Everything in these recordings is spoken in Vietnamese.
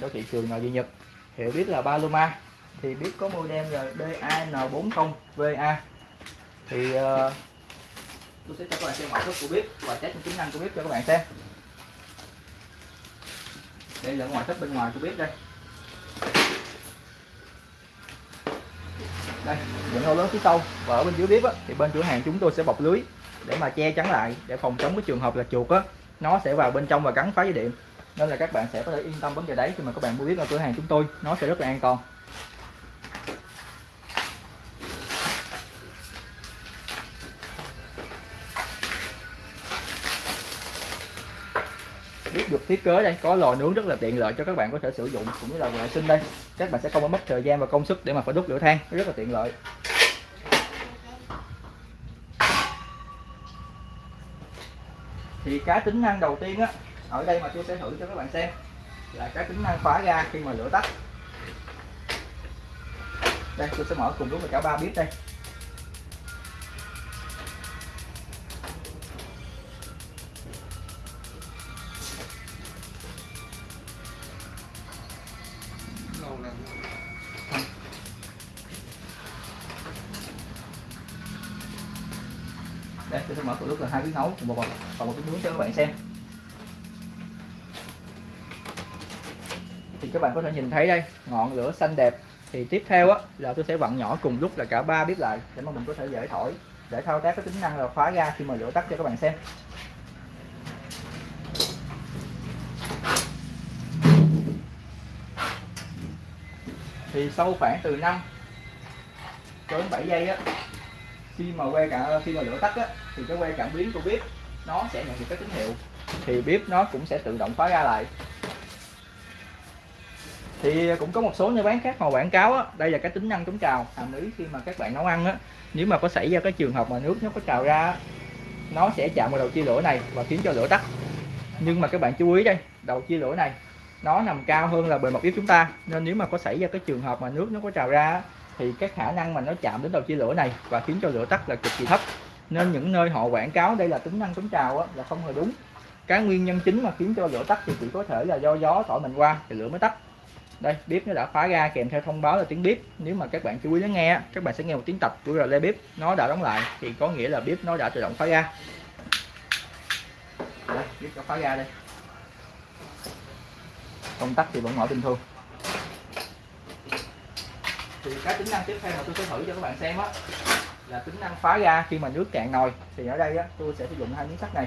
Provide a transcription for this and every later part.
cho thị trường nội địa Nhật? Hiểu biết là Paloma. Thì biết có model là DAN40VA thì uh, tôi sẽ cho các bạn xem ngoại thất của bếp và test những tính năng của bếp cho các bạn xem. Đây là ngoại thất bên ngoài của bếp đây. Đây những lỗ lớn phía sau và ở bên dưới bếp á, thì bên cửa hàng chúng tôi sẽ bọc lưới để mà che chắn lại để phòng chống cái trường hợp là chuột á. Nó sẽ vào bên trong và gắn phá dây điện nên là các bạn sẽ có thể yên tâm vấn đề đấy khi mà các bạn mua bếp ở cửa hàng chúng tôi. Nó sẽ rất là an toàn. Biết được thiết kế đây, có lò nướng rất là tiện lợi cho các bạn có thể sử dụng cũng như là vệ sinh đây. Các bạn sẽ không có mất thời gian và công sức để mà phải đốt lửa than, rất là tiện lợi. Thì cái tính năng đầu tiên á ở đây mà tôi sẽ thử cho các bạn xem là cái tính năng khóa ga khi mà lửa tắt. Đây, tôi sẽ mở cùng lúc là cả ba bếp đây. Đây, tôi sẽ mở cùng lúc là hai bếp nấu cùng một và một bếp nướng cho các bạn xem. Các bạn có thể nhìn thấy đây, ngọn lửa xanh đẹp. Thì tiếp theo á, là tôi sẽ vặn nhỏ cùng lúc là cả ba bếp lại để mà mình có thể dễ thổi, để thao tác cái tính năng là khóa ga khi mà lửa tắt cho các bạn xem. Thì sau khoảng từ 5 đến 7 giây á, khi mà que cả, khi mà lửa tắt á, thì cái que cảm biến của bếp nó sẽ nhận được cái tín hiệu. Thì bếp nó cũng sẽ tự động khóa ra lại thì cũng có một số nơi bán khác họ quảng cáo á, đây là cái tính năng chống trào. Hàm ý khi mà các bạn nấu ăn á nếu mà có xảy ra cái trường hợp mà nước nó có trào ra nó sẽ chạm vào đầu chia lửa này và khiến cho lửa tắt. Nhưng mà các bạn chú ý đây đầu chia lửa này nó nằm cao hơn là bề mặt bếp chúng ta. Nên nếu mà có xảy ra cái trường hợp mà nước nó có trào ra thì cái khả năng mà nó chạm đến đầu chia lửa này và khiến cho lửa tắt là cực kỳ thấp. Nên những nơi họ quảng cáo đây là tính năng chống trào á, là không hề đúng. Cái nguyên nhân chính mà khiến cho lửa tắt thì chỉ có thể là do gió thổi mình qua thì lửa mới tắt đây, bếp nó đã khóa ra kèm theo thông báo là tiếng bếp. Nếu mà các bạn chú ý lắng nghe các bạn sẽ nghe một tiếng tập của relay bếp. Nó đã đóng lại, thì có nghĩa là bếp nó đã tự động khóa ra đây, bếp đã khóa ra đây. Công tắc thì vẫn mở bình thường. Thì cái tính năng tiếp theo mà tôi sẽ thử cho các bạn xem á, là tính năng phá ra khi mà nước cạn nồi thì ở đây á, tôi sẽ sử dụng hai miếng sắt này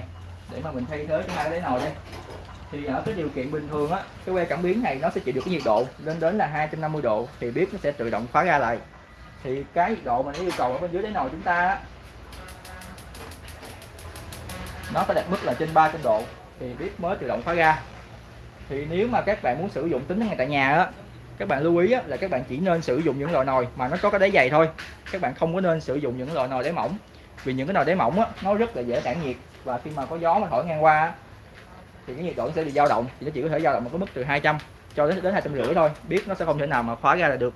để mà mình thay thế cho hai cái nồi đây thì ở cái điều kiện bình thường á cái que cảm biến này nó sẽ chịu được cái nhiệt độ lên đến là 250 độ thì bếp nó sẽ tự động khóa ra lại. Thì cái nhiệt độ mà nó yêu cầu ở bên dưới đáy nồi chúng ta á, nó phải đạt mức là trên 300 độ thì bếp mới tự động khóa ra thì nếu mà các bạn muốn sử dụng tính năng này tại nhà á các bạn lưu ý á, là các bạn chỉ nên sử dụng những loại nồi mà nó có cái đáy dày thôi. Các bạn không có nên sử dụng những loại nồi đáy mỏng vì những cái nồi đáy mỏng á, nó rất là dễ tản nhiệt và khi mà có gió mà thổi ngang qua thì cái nhiệt độ nó sẽ bị dao động. Thì nó chỉ có thể dao động một cái mức từ 200 cho đến đến hai trăm rưỡi thôi. Biết nó sẽ không thể nào mà khóa ra là được.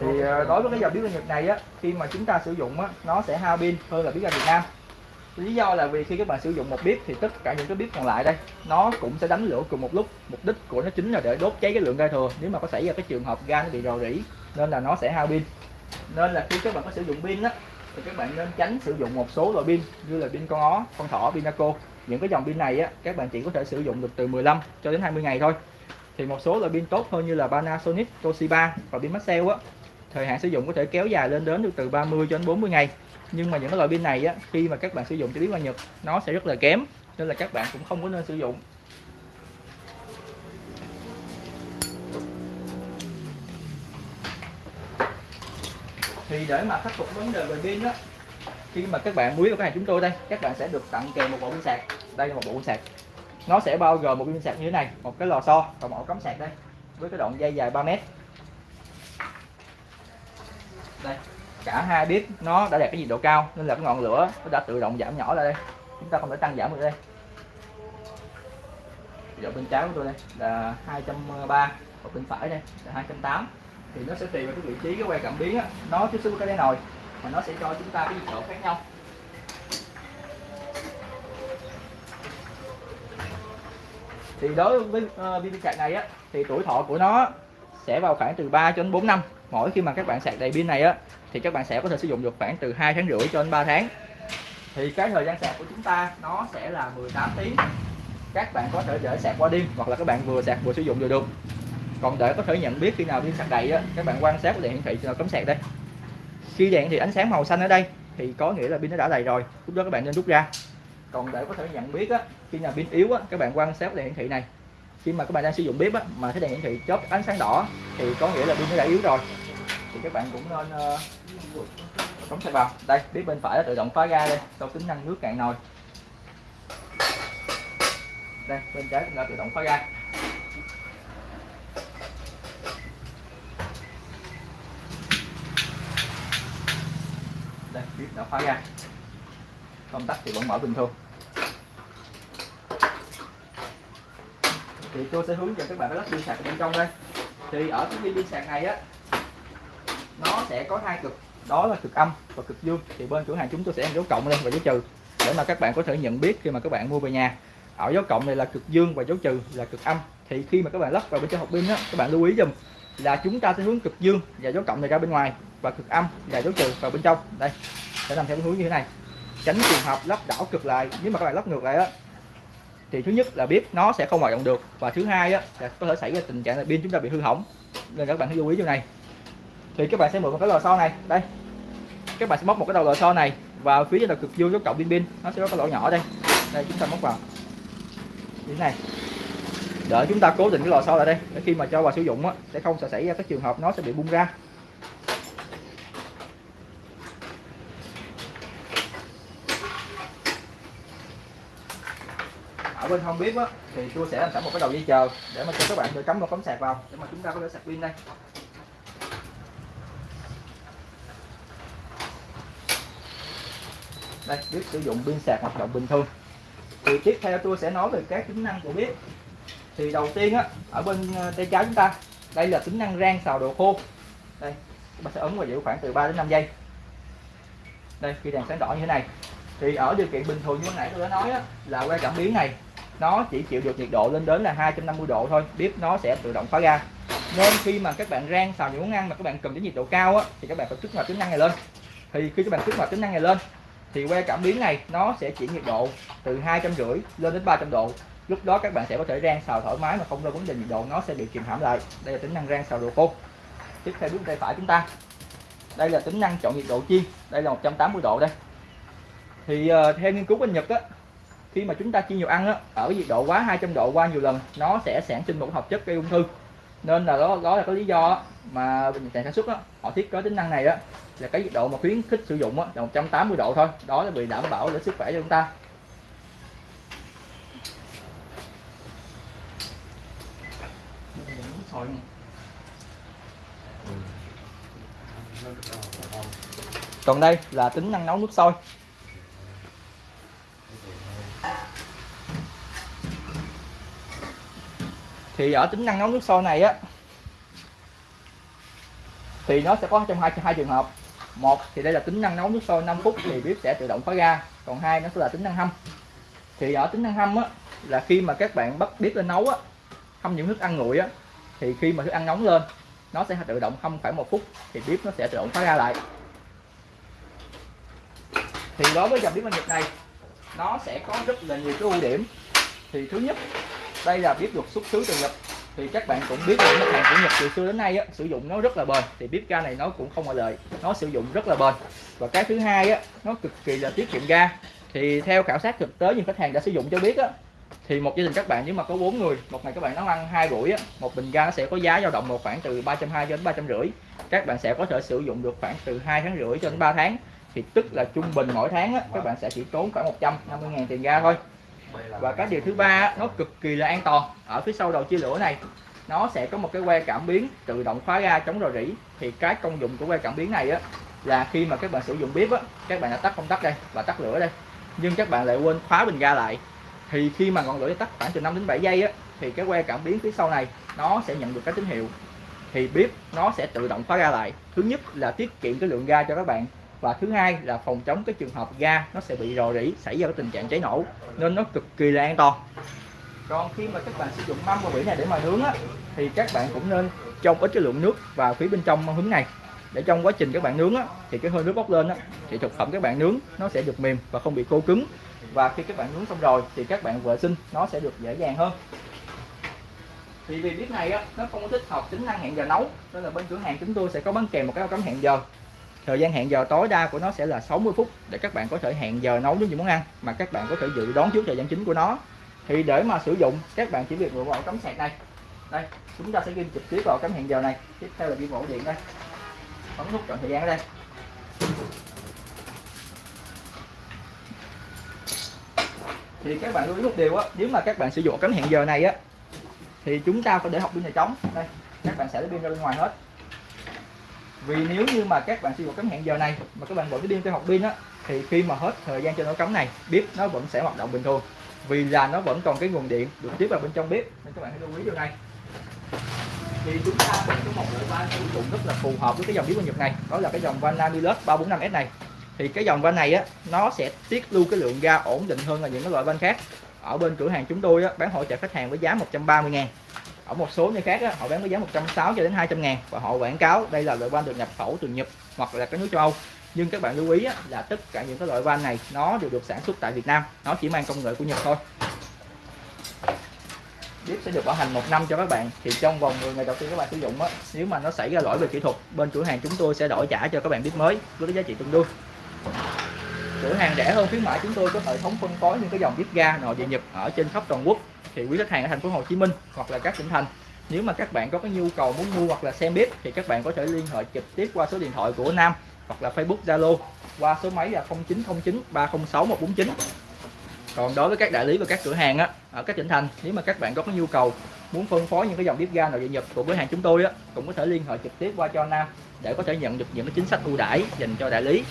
Thì ờ, đối với cái dòng bếp ga Nhật này á, khi mà chúng ta sử dụng á, nó sẽ hao pin hơn là bếp ra Việt Nam lý do là vì khi các bạn sử dụng một bếp thì tất cả những cái bếp còn lại đây nó cũng sẽ đánh lửa cùng một lúc. Mục đích của nó chính là để đốt cháy cái lượng ga thừa nếu mà có xảy ra cái trường hợp ga nó bị rò rỉ nên là nó sẽ hao pin. Nên là khi các bạn có sử dụng pin á thì các bạn nên tránh sử dụng một số loại pin như là pin con ó con thỏ pinaco những cái dòng pin này á các bạn chỉ có thể sử dụng được từ 15 cho đến 20 ngày thôi. Thì một số loại pin tốt hơn như là Panasonic, Toshiba và pin Maxell á thời hạn sử dụng có thể kéo dài lên đến được từ 30 cho đến 40 ngày nhưng mà những cái loại pin này á, khi mà các bạn sử dụng cho biết qua Nhật, nó sẽ rất là kém, nên là các bạn cũng không có nên sử dụng. Thì để mà khắc phục vấn đề về pin á, khi mà các bạn mua cái hàng chúng tôi đây, các bạn sẽ được tặng kèm một bộ pin sạc. Đây là một bộ pin sạc. Nó sẽ bao gồm một pin sạc như thế này, một cái lò xo và một cắm sạc đây, với cái đoạn dây dài 3 mét. Đây cả hai bếp nó đã đạt cái nhiệt độ cao nên là cái ngọn lửa nó đã tự động giảm nhỏ lại đây. Chúng ta không thể tăng giảm được đây. Nhiệt độ bên trái của tôi đây là 230 và bên phải đây là 280 thì nó sẽ tùy vào cái vị trí cái que cảm biến á nó tiếp xúc với cái đáy nồi mà nó sẽ cho chúng ta cái nhiệt độ khác nhau. Thì đối với uh, pin sạc này á thì tuổi thọ của nó sẽ vào khoảng từ 3 cho đến 4 năm. Mỗi khi mà các bạn sạc đầy pin này á thì các bạn sẽ có thể sử dụng được khoảng từ 2 tháng rưỡi cho đến 3 tháng. Thì cái thời gian sạc của chúng ta, nó sẽ là 18 tiếng. Các bạn có thể để sạc qua đêm, hoặc là các bạn vừa sạc vừa sử dụng đều được. Còn để có thể nhận biết khi nào pin sạc đầy á, các bạn quan sát đèn hiển thị cho cấm sạc đây. Khi đèn thì ánh sáng màu xanh ở đây, thì có nghĩa là pin nó đã đầy rồi, lúc đó các bạn nên rút ra. Còn để có thể nhận biết á, khi nào pin yếu á, các bạn quan sát đèn hiển thị này. Khi mà các bạn đang sử dụng bếp á, mà thấy đèn hiển thị chớp ánh sáng đỏ thì có nghĩa là pin nó đã yếu rồi thì các bạn cũng nên uh, cắm sạc vào. Đây bếp bên phải nó tự động khóa ga đây sau tính năng nước cạn nồi. Đây bên trái cũng đã tự động khóa ga. Đây bếp đã khóa ga. Công tắc thì vẫn mở bình thường. Thì tôi sẽ hướng dẫn các bạn lắp pin sạc bên trong đây. Thì ở cái pin sạc này á sẽ có hai cực. Đó là cực âm và cực dương. Thì bên cửa hàng chúng tôi sẽ ăn dấu cộng lên và dấu trừ, để mà các bạn có thể nhận biết khi mà các bạn mua về nhà. Ở dấu cộng này là cực dương và dấu trừ, là cực âm. Thì khi mà các bạn lắp vào bên trong hộp pin á, các bạn lưu ý dùm là chúng ta sẽ hướng cực dương và dấu cộng này ra bên ngoài và cực âm và dấu trừ vào bên trong. Đây, sẽ làm theo hướng như thế này. Tránh trường hợp lắp đảo cực lại. Nếu mà các bạn lắp ngược lại á, thì thứ nhất là bếp nó sẽ không hoạt động được. Và thứ hai á, là có thể xảy ra tình trạng là pin chúng ta bị hư hỏng. Nên các bạn hãy lưu ý điều này thì các bạn sẽ mượn một cái lò xo này. Đây. Các bạn sẽ móc một cái đầu lò xo này vào phía trên đầu cực dương của cọng pin pin. Nó sẽ có cái lỗ nhỏ đây. Đây, chúng ta móc vào. Như thế này. Đợi chúng ta cố định cái lò xo lại đây. Để khi mà cho vào sử dụng á, sẽ không sẽ xảy ra các trường hợp nó sẽ bị bung ra. Ở bên không biết á, thì tôi sẽ làm sẵn một cái đầu dây chờ để mà cho các bạn được cắm một cắm sạc vào để mà chúng ta có thể sạc pin đây. Đây bếp sử dụng pin sạc hoạt động bình thường. Thì tiếp theo tôi sẽ nói về các tính năng của bếp. Thì đầu tiên á ở bên ờ, tay trái chúng ta đây là tính năng rang xào đồ khô. Đây bạn sẽ ấn vào giữ khoảng từ 3 đến 5 giây. Đây khi đèn sáng đỏ như thế này. Thì ở điều kiện bình thường như nãy tôi đã nói á, là que cảm biến này nó chỉ chịu được nhiệt độ lên đến là 250 độ thôi bếp nó sẽ tự động khóa ga nên khi mà các bạn rang xào những món ăn mà các bạn cần đến nhiệt độ cao á, thì các bạn phải kích hoạt tính năng này lên. Thì khi các bạn kích hoạt tính năng này lên thì que cảm biến này nó sẽ chuyển nhiệt độ từ hai trăm rưỡi lên đến 300 độ. Lúc đó các bạn sẽ có thể rang xào thoải mái mà không ra vấn đề nhiệt độ nó sẽ bị kìm hãm lại. Đây là tính năng rang xào đồ khô. Tiếp theo bước tay phải chúng ta. Đây là tính năng chọn nhiệt độ chiên. Đây là 180 độ đây. Thì uh, theo nghiên cứu bên Nhật á khi mà chúng ta chiên nhiều ăn á ở nhiệt độ quá 200 độ qua nhiều lần nó sẽ sản sinh một hợp chất gây ung thư. Nên là đó đó là có lý do mà nhà sản xuất á họ thiết kế tính năng này á là cái nhiệt độ mà khuyến khích sử dụng á, là 180 độ thôi. Đó là bị đảm bảo để sức khỏe cho chúng ta. Còn đây là tính năng nấu nước sôi. Thì ở tính năng nấu nước sôi này á, thì nó sẽ có trong hai hai trường hợp một, thì đây là tính năng nấu nước sôi 5 phút thì bếp sẽ tự động khóa ga. Còn hai, nó sẽ là tính năng hâm. Thì ở tính năng hâm á, là khi mà các bạn bắt bếp lên nấu á, hâm những thức ăn nguội á, thì khi mà thức ăn nóng lên, nó sẽ tự động hâm khoảng một phút, thì bếp nó sẽ tự động khóa ga lại. Thì đối với dòng bếp ga Nhật này, nó sẽ có rất là nhiều cái ưu điểm. Thì thứ nhất, đây là bếp được xuất xứ từ Nhật thì các bạn cũng biết là mặt hàng của Nhật từ xưa đến nay á, sử dụng nó rất là bền. Thì bếp ga này nó cũng không ngoại lệ nó sử dụng rất là bền. Và cái thứ hai á nó cực kỳ là tiết kiệm ga. Thì theo khảo sát thực tế những khách hàng đã sử dụng cho biết á thì một gia đình các bạn nếu mà có bốn người một ngày các bạn nấu ăn hai buổi á, một bình ga nó sẽ có giá dao động một khoảng từ ba trăm hai đến ba trăm rưỡi. Các bạn sẽ có thể sử dụng được khoảng từ hai tháng rưỡi cho đến 3 tháng. Thì tức là trung bình mỗi tháng á, các bạn sẽ chỉ tốn khoảng 150 ngàn tiền ga thôi và cái điều thứ ba nó cực kỳ là an toàn. Ở phía sau đầu chia lửa này, nó sẽ có một cái que cảm biến tự động khóa ga chống rò rỉ. Thì cái công dụng của que cảm biến này á, là khi mà các bạn sử dụng bếp á, các bạn đã tắt công tắc đây và tắt lửa đây. Nhưng các bạn lại quên khóa bình ga lại. Thì khi mà ngọn lửa tắt khoảng từ 5 đến 7 giây á, thì cái que cảm biến phía sau này, nó sẽ nhận được cái tín hiệu. Thì bếp nó sẽ tự động khóa ga lại. Thứ nhất là tiết kiệm cái lượng ga cho các bạn và thứ hai là phòng chống cái trường hợp ga nó sẽ bị rò rỉ xảy ra cái tình trạng cháy nổ nên nó cực kỳ là an toàn. Còn khi mà các bạn sử dụng mâm và vỉ này để mà nướng á, thì các bạn cũng nên trong ít cái lượng nước vào phía bên trong mâm hứng này. Để trong quá trình các bạn nướng á, thì cái hơi nước bốc lên á, thì thực phẩm các bạn nướng nó sẽ được mềm và không bị khô cứng. Và khi các bạn nướng xong rồi thì các bạn vệ sinh nó sẽ được dễ dàng hơn. Thì vì bếp này á, nó không có thích hợp tính năng hẹn giờ nấu nên là bên cửa hàng chúng tôi sẽ có bán kèm một cái cắm hẹn giờ thời gian hẹn giờ tối đa của nó sẽ là 60 phút để các bạn có thể hẹn giờ nấu những món ăn mà các bạn có thể dự đoán trước thời gian chính của nó. Thì để mà sử dụng, các bạn chỉ việc lựa vào cắm sạc này đây, chúng ta sẽ ghi trực tiếp vào cắm hẹn giờ này. Tiếp theo là ghi ổ điện đây. Bấm nút chọn thời gian ở đây. Thì các bạn lưu ý một điều á, nếu mà các bạn sử dụng cắm hẹn giờ này á, thì chúng ta phải để học pin này trống đây, các bạn sẽ lấy pin ra bên ngoài hết vì nếu như mà các bạn sử dụng cắm hẹn giờ này mà các bạn vẫn cái pin cho học pin á thì khi mà hết thời gian cho nó cắm này bếp nó vẫn sẽ hoạt động bình thường. Vì là nó vẫn còn cái nguồn điện được tiếp vào bên trong bếp nên các bạn hãy lưu ý điều này. Thì chúng ta vẫn có một loại van sử dụng rất là phù hợp với cái dòng bếp của Nhật này đó là cái dòng van Namilus 345S này. Thì cái dòng van này á nó sẽ tiết lưu cái lượng ga ổn định hơn là những cái loại van khác. Ở bên cửa hàng chúng tôi á, bán hỗ trợ khách hàng với giá 130 ngàn ở một số nơi khác á, họ bán với giá 160 cho đến 200 ngàn. Và họ quảng cáo đây là loại van được nhập khẩu từ Nhật hoặc là các nước châu Âu. Nhưng các bạn lưu ý á, là tất cả những cái loại van này nó đều được sản xuất tại Việt Nam. Nó chỉ mang công nghệ của Nhật thôi. Bếp sẽ được bảo hành một năm cho các bạn. Thì trong vòng 10 ngày đầu tiên các bạn sử dụng á nếu mà nó xảy ra lỗi về kỹ thuật bên cửa hàng chúng tôi sẽ đổi trả cho các bạn bếp mới với cái giá trị tương đương. Cửa hàng rẻ hơn khuyến mãi chúng tôi có hệ thống phân phối những cái dòng bếp ga nội địa Nhật ở trên khắp toàn quốc thì quý khách hàng ở thành phố Hồ Chí Minh hoặc là các tỉnh thành. Nếu mà các bạn có cái nhu cầu muốn mua hoặc là xem bếp thì các bạn có thể liên hệ trực tiếp qua số điện thoại của Nam hoặc là Facebook, Zalo qua số máy là 0909 306 149 còn đối với các đại lý và các cửa hàng á, ở các tỉnh thành, nếu mà các bạn có cái nhu cầu muốn phân phối những cái dòng bếp ga nội địa Nhật của cửa hàng chúng tôi á, cũng có thể liên hệ trực tiếp qua cho Nam để có thể nhận được những cái chính sách ưu đãi dành cho đại lý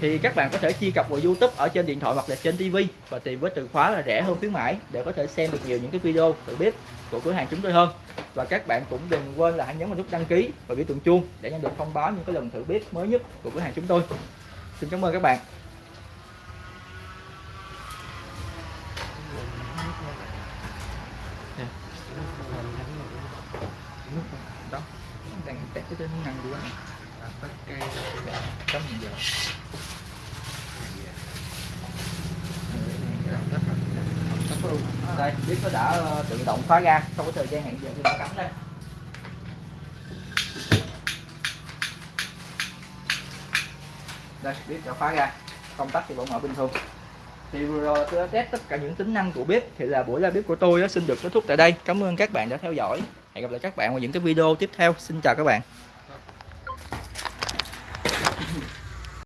thì các bạn có thể truy cập vào YouTube ở trên điện thoại hoặc là trên TV và tìm với từ khóa là rẻ hơn khuyến mãi để có thể xem được nhiều những cái video tự bếp của cửa hàng chúng tôi hơn. Và các bạn cũng đừng quên là hãy nhấn vào nút đăng ký và biểu tượng chuông để nhận được thông báo những cái lần thử bếp mới nhất của cửa hàng chúng tôi. Xin cảm ơn các bạn đó đang test cái tính năng của anh tất cây cắm hiện giờ Vâng, đây biết nó đã ờ, tự động khóa ga trong cái thời gian hẹn giờ thì đã cắm đây. Đây biết đã khóa ga công tắc thì vẫn mở bình thường. Thì vừa rồi tôi đã test tất cả những tính năng của bếp, thì là buổi ra bếp của tôi đã xin được kết thúc tại đây. Cảm ơn các bạn đã theo dõi. Hẹn gặp lại các bạn vào những cái video tiếp theo. Xin chào các bạn.